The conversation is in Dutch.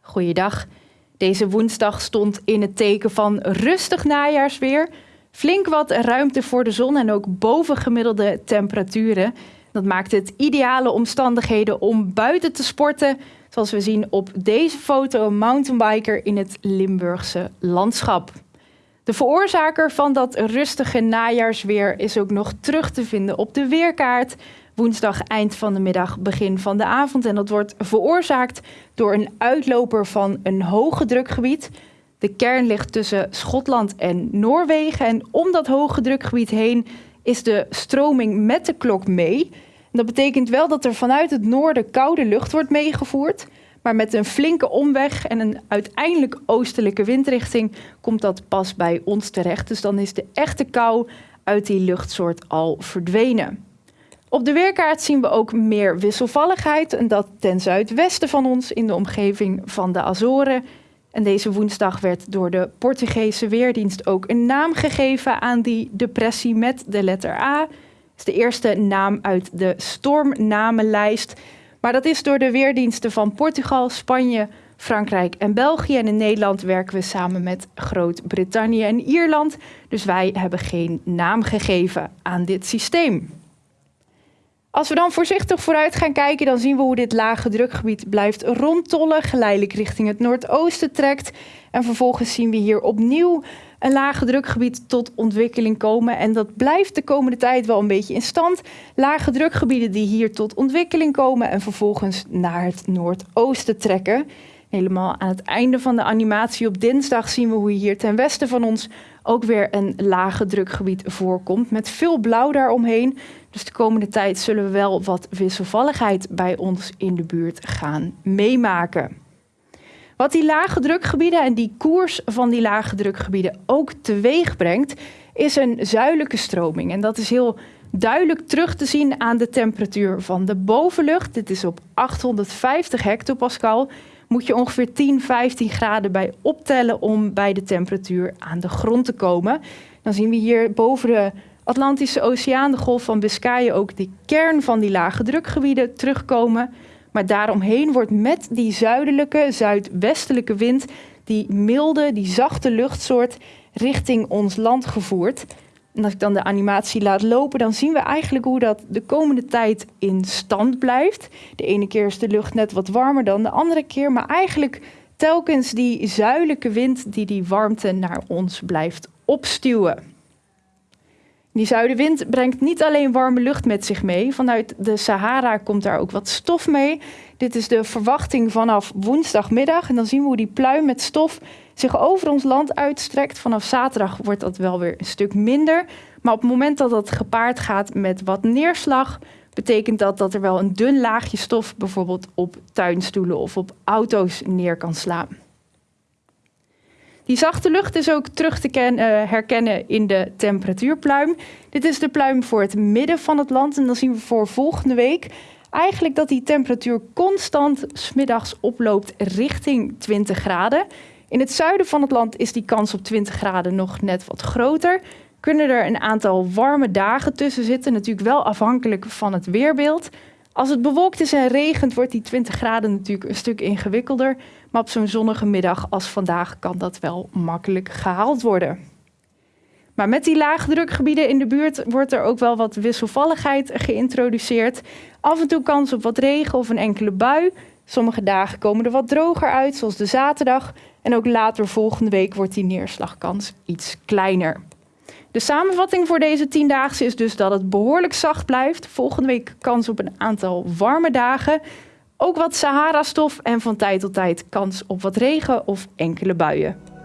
Goeiedag. Deze woensdag stond in het teken van rustig najaarsweer. Flink wat ruimte voor de zon en ook bovengemiddelde temperaturen. Dat maakt het ideale omstandigheden om buiten te sporten. Zoals we zien op deze foto, een mountainbiker in het Limburgse landschap. De veroorzaker van dat rustige najaarsweer is ook nog terug te vinden op de weerkaart. Woensdag eind van de middag, begin van de avond. En dat wordt veroorzaakt door een uitloper van een hoge drukgebied. De kern ligt tussen Schotland en Noorwegen. En om dat hoge drukgebied heen is de stroming met de klok mee. dat betekent wel dat er vanuit het noorden koude lucht wordt meegevoerd. Maar met een flinke omweg en een uiteindelijk oostelijke windrichting komt dat pas bij ons terecht. Dus dan is de echte kou uit die luchtsoort al verdwenen. Op de weerkaart zien we ook meer wisselvalligheid en dat ten zuidwesten van ons in de omgeving van de Azoren. En deze woensdag werd door de Portugese Weerdienst ook een naam gegeven aan die depressie met de letter A. Het is de eerste naam uit de stormnamenlijst. Maar dat is door de weerdiensten van Portugal, Spanje, Frankrijk en België. En in Nederland werken we samen met Groot-Brittannië en Ierland. Dus wij hebben geen naam gegeven aan dit systeem. Als we dan voorzichtig vooruit gaan kijken, dan zien we hoe dit lage drukgebied blijft rondtollen, geleidelijk richting het noordoosten trekt. En vervolgens zien we hier opnieuw een lage drukgebied tot ontwikkeling komen. En dat blijft de komende tijd wel een beetje in stand. Lage drukgebieden die hier tot ontwikkeling komen en vervolgens naar het noordoosten trekken. Helemaal aan het einde van de animatie op dinsdag zien we hoe hier ten westen van ons ook weer een lage drukgebied voorkomt met veel blauw daaromheen. Dus de komende tijd zullen we wel wat wisselvalligheid bij ons in de buurt gaan meemaken. Wat die lage drukgebieden en die koers van die lage drukgebieden ook teweeg brengt, is een zuidelijke stroming. En dat is heel duidelijk terug te zien aan de temperatuur van de bovenlucht. Dit is op 850 hectopascal. Moet je ongeveer 10, 15 graden bij optellen om bij de temperatuur aan de grond te komen. Dan zien we hier boven de Atlantische Oceaan, de Golf van Biscayen, ook de kern van die lage drukgebieden terugkomen. Maar daaromheen wordt met die zuidelijke, zuidwestelijke wind, die milde, die zachte luchtsoort, richting ons land gevoerd. En als ik dan de animatie laat lopen, dan zien we eigenlijk hoe dat de komende tijd in stand blijft. De ene keer is de lucht net wat warmer dan de andere keer, maar eigenlijk telkens die zuidelijke wind die die warmte naar ons blijft opstuwen. Die zuidenwind brengt niet alleen warme lucht met zich mee. Vanuit de Sahara komt daar ook wat stof mee. Dit is de verwachting vanaf woensdagmiddag. En dan zien we hoe die pluim met stof zich over ons land uitstrekt. Vanaf zaterdag wordt dat wel weer een stuk minder. Maar op het moment dat dat gepaard gaat met wat neerslag, betekent dat dat er wel een dun laagje stof bijvoorbeeld op tuinstoelen of op auto's neer kan slaan. Die zachte lucht is ook terug te uh, herkennen in de temperatuurpluim. Dit is de pluim voor het midden van het land. En dan zien we voor volgende week eigenlijk dat die temperatuur constant smiddags oploopt richting 20 graden. In het zuiden van het land is die kans op 20 graden nog net wat groter. Kunnen er een aantal warme dagen tussen zitten, natuurlijk wel afhankelijk van het weerbeeld. Als het bewolkt is en regent, wordt die 20 graden natuurlijk een stuk ingewikkelder. Maar op zo'n zonnige middag als vandaag kan dat wel makkelijk gehaald worden. Maar met die laagdrukgebieden in de buurt wordt er ook wel wat wisselvalligheid geïntroduceerd. Af en toe kans op wat regen of een enkele bui. Sommige dagen komen er wat droger uit, zoals de zaterdag. En ook later volgende week wordt die neerslagkans iets kleiner. De samenvatting voor deze tiendaagse is dus dat het behoorlijk zacht blijft. Volgende week kans op een aantal warme dagen. Ook wat Sahara-stof en van tijd tot tijd kans op wat regen of enkele buien.